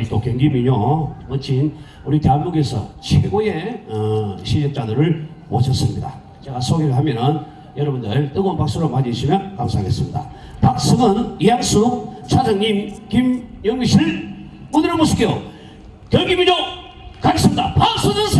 우리 또 경기 민요 멋진 우리 대한민국에서 최고의 어, 실력자들을 모셨습니다. 제가 소개를 하면은 여러분들 뜨거운 박수로 맞이해주시면 감사하겠습니다. 박승은, 이양숙, 차장님, 김영미실 무대로 모실게요. 경기 민요 가겠습니다. 박수 주세요!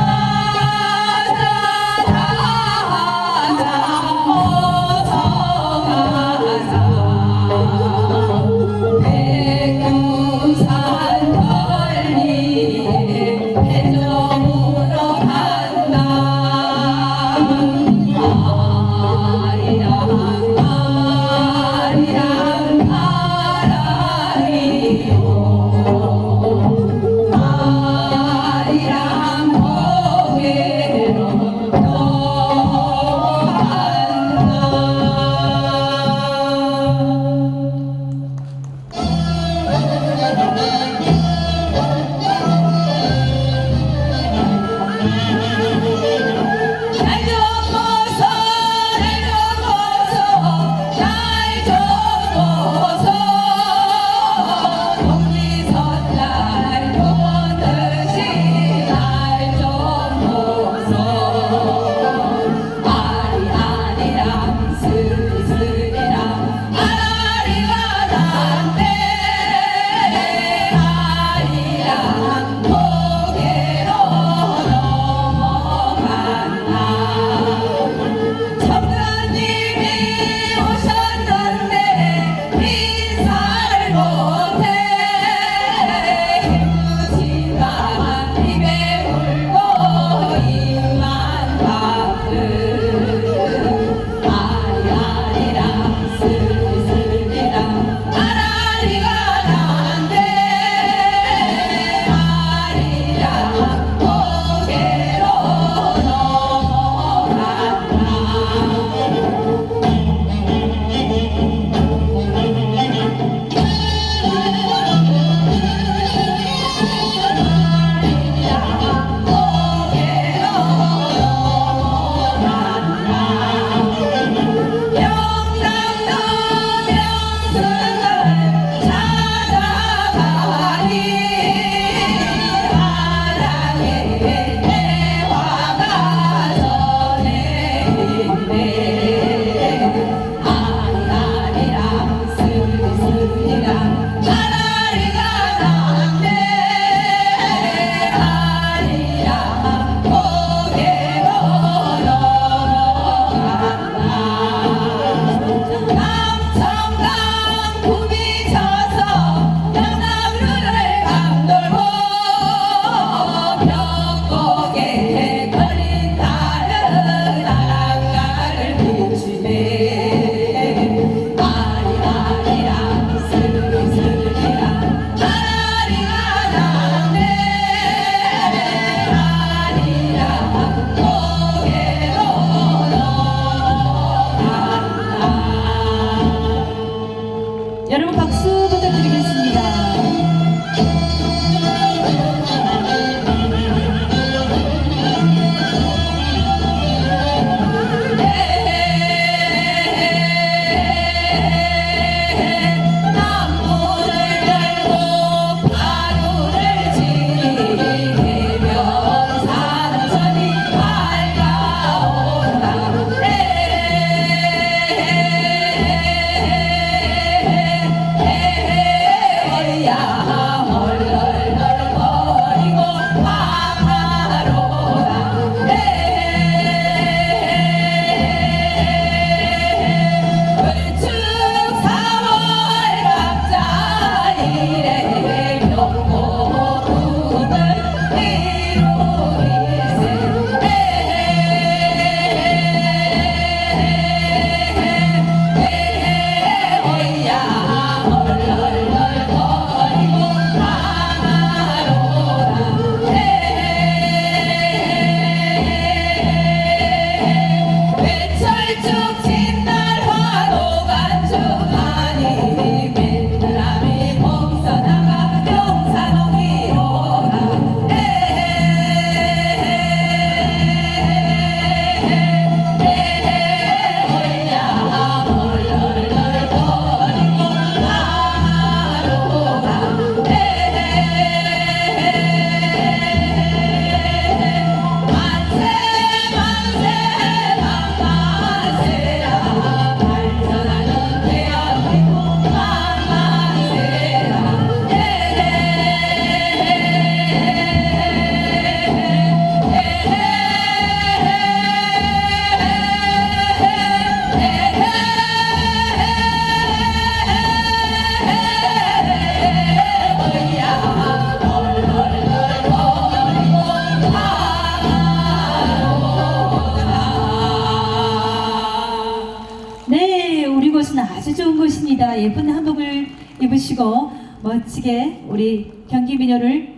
값지게 우리 경기 민요를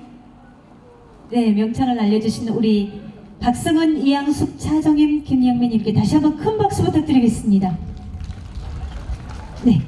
네, 명창을 알려주신 우리 박성은, 이양숙, 차정임, 김영민님께 다시 한번 큰 박수 부탁드리겠습니다. 네.